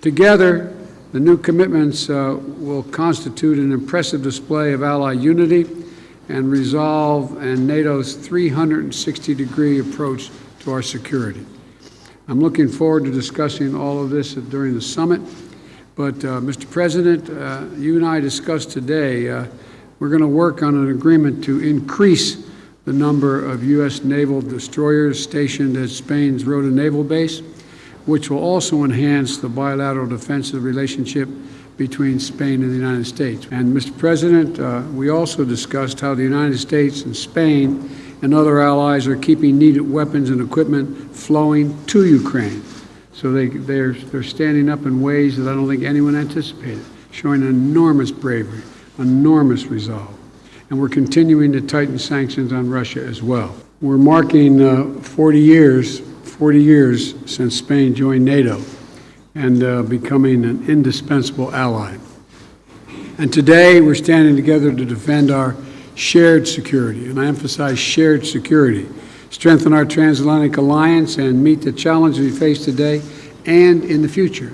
Together, the new commitments uh, will constitute an impressive display of Ally unity and resolve and NATO's 360-degree approach to our security. I'm looking forward to discussing all of this during the summit. But, uh, Mr. President, uh, you and I discussed today, uh, we're going to work on an agreement to increase the number of U.S. naval destroyers stationed at Spain's Rota Naval Base, which will also enhance the bilateral defensive relationship between Spain and the United States. And, Mr. President, uh, we also discussed how the United States and Spain and other allies are keeping needed weapons and equipment flowing to Ukraine. So they, they're, they're standing up in ways that I don't think anyone anticipated, showing enormous bravery, enormous resolve. And we're continuing to tighten sanctions on Russia as well. We're marking uh, 40 years, 40 years since Spain joined NATO and uh, becoming an indispensable ally. And today we're standing together to defend our shared security, and I emphasize shared security, strengthen our transatlantic alliance, and meet the challenges we face today and in the future.